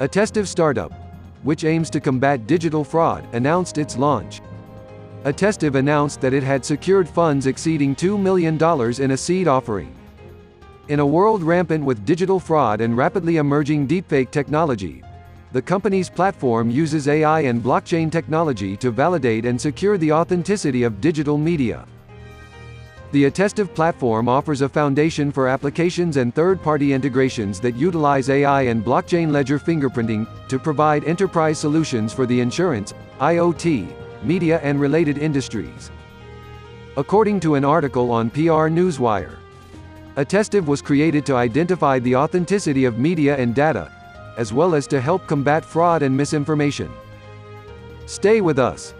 Attestiv startup, which aims to combat digital fraud, announced its launch. Attestiv announced that it had secured funds exceeding $2 million in a seed offering. In a world rampant with digital fraud and rapidly emerging deepfake technology, the company's platform uses AI and blockchain technology to validate and secure the authenticity of digital media. The Attestiv platform offers a foundation for applications and third-party integrations that utilize AI and blockchain ledger fingerprinting to provide enterprise solutions for the insurance, IoT, media and related industries. According to an article on PR Newswire, Attestiv was created to identify the authenticity of media and data, as well as to help combat fraud and misinformation. Stay with us.